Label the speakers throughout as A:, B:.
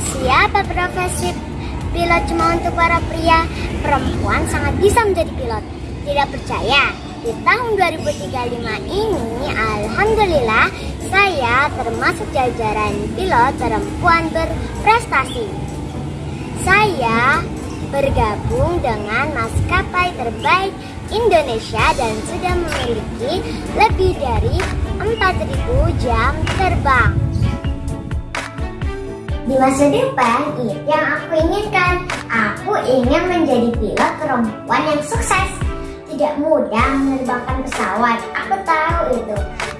A: siapa profesi pilot cuma untuk para pria? Perempuan sangat bisa menjadi pilot. Tidak percaya? Di tahun 2035 ini, Alhamdulillah, saya termasuk jajaran pilot perempuan berprestasi. Saya bergabung dengan maskapai terbaik Indonesia dan sudah memiliki lebih dari 4.000 jam terbang. Di masa depan, itu yang aku inginkan. Aku ingin menjadi pilot perempuan yang sukses. Tidak mudah menerbangkan pesawat, aku tahu itu.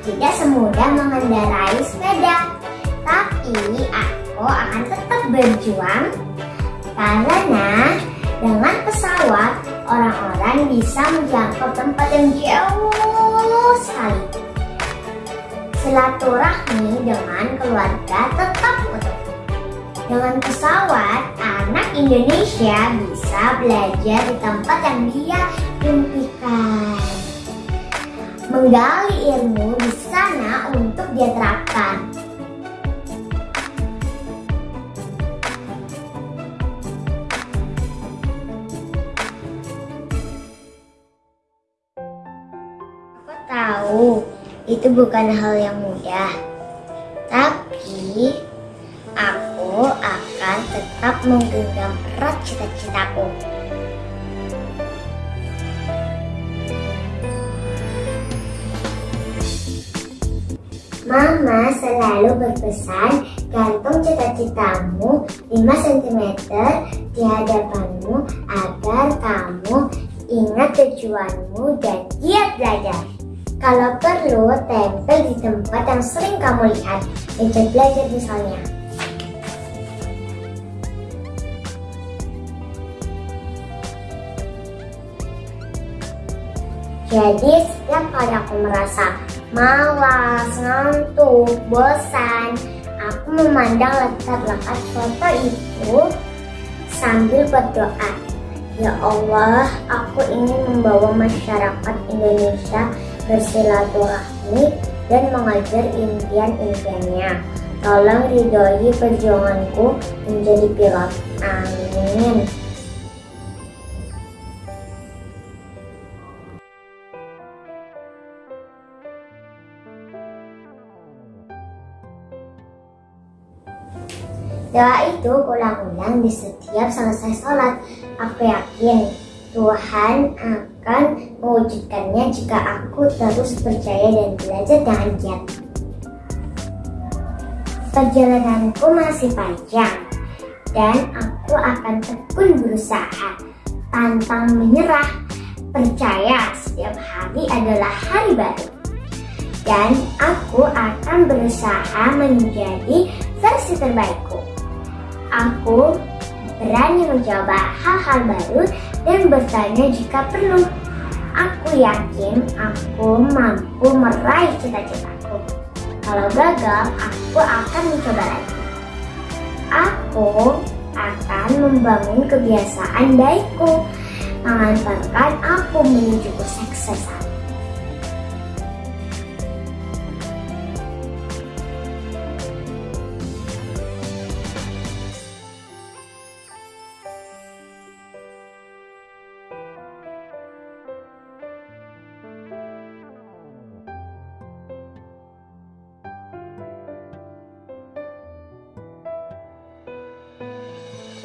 A: Tidak semudah mengendarai sepeda. Tapi aku akan tetap berjuang karena dengan pesawat orang-orang bisa menjangkau tempat yang jauh sekali. Silaturahmi dengan keluarga tetap utuh. Dengan pesawat, anak Indonesia bisa belajar di tempat yang dia impikan. Menggali ilmu di sana untuk dia terapkan. Aku tahu itu bukan hal yang mudah. Tapi akan tetap menggenggam erat cita-citaku. Mama selalu berpesan gantung cita-citamu 5 cm di hadapanmu agar kamu ingat tujuanmu dan giat belajar. Kalau perlu, tempel di tempat yang sering kamu lihat, meja belajar misalnya. Jadi setiap kali aku merasa malas, ngantuk, bosan, aku memandang letak-letak foto itu sambil berdoa. Ya Allah, aku ingin membawa masyarakat Indonesia bersilaturahmi dan mengajar impian-impiannya. Tolong ridhoi perjuanganku menjadi pilot. Amin. Doa itu ulang-ulang di setiap selesai sholat. Aku yakin Tuhan akan mewujudkannya jika aku terus percaya dan belajar dengan giat. Perjalananku masih panjang dan aku akan tekun berusaha, pantang menyerah, percaya setiap hari adalah hari baru. Dan aku akan berusaha menjadi versi terbaikku. Aku berani mencoba hal-hal baru dan bertanya jika perlu. Aku yakin aku mampu meraih cita-citaku. Kalau gagal, aku akan mencoba lagi. Aku akan membangun kebiasaan baikku,